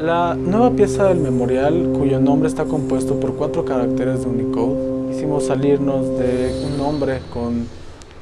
La nueva pieza del memorial, cuyo nombre está compuesto por cuatro caracteres de Unicode, hicimos salirnos de un nombre con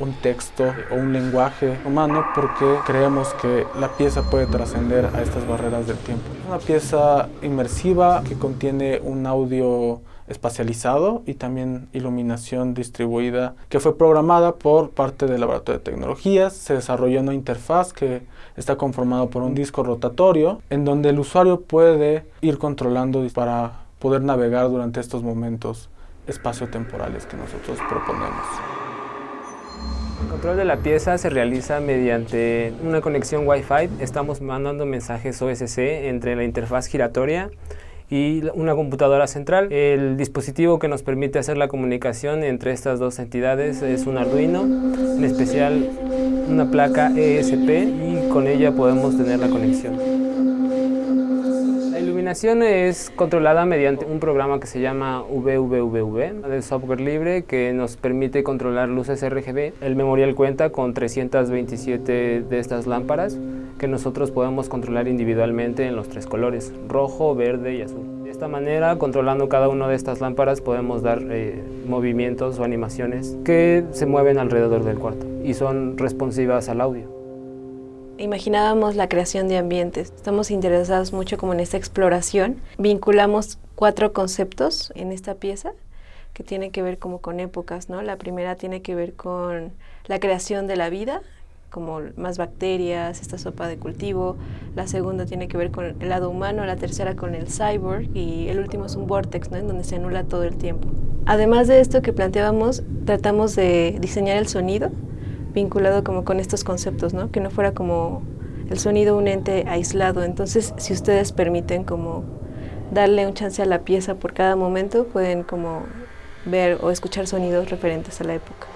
un texto o un lenguaje humano porque creemos que la pieza puede trascender a estas barreras del tiempo. Es una pieza inmersiva que contiene un audio espacializado y también iluminación distribuida que fue programada por parte del Laboratorio de Tecnologías. Se desarrolló una interfaz que está conformado por un disco rotatorio en donde el usuario puede ir controlando para poder navegar durante estos momentos espaciotemporales que nosotros proponemos. El control de la pieza se realiza mediante una conexión Wi-Fi. Estamos mandando mensajes OSC entre la interfaz giratoria y una computadora central. El dispositivo que nos permite hacer la comunicación entre estas dos entidades es un Arduino, en especial una placa ESP y con ella podemos tener la conexión iluminación es controlada mediante un programa que se llama VVVV, de software libre que nos permite controlar luces RGB. El memorial cuenta con 327 de estas lámparas que nosotros podemos controlar individualmente en los tres colores, rojo, verde y azul. De esta manera, controlando cada una de estas lámparas, podemos dar eh, movimientos o animaciones que se mueven alrededor del cuarto y son responsivas al audio imaginábamos la creación de ambientes. Estamos interesados mucho como en esta exploración. Vinculamos cuatro conceptos en esta pieza que tienen que ver como con épocas, ¿no? La primera tiene que ver con la creación de la vida, como más bacterias, esta sopa de cultivo. La segunda tiene que ver con el lado humano, la tercera con el cyborg y el último es un vortex, ¿no? En donde se anula todo el tiempo. Además de esto que planteábamos, tratamos de diseñar el sonido vinculado como con estos conceptos, ¿no? Que no fuera como el sonido un ente aislado. Entonces, si ustedes permiten como darle un chance a la pieza por cada momento, pueden como ver o escuchar sonidos referentes a la época.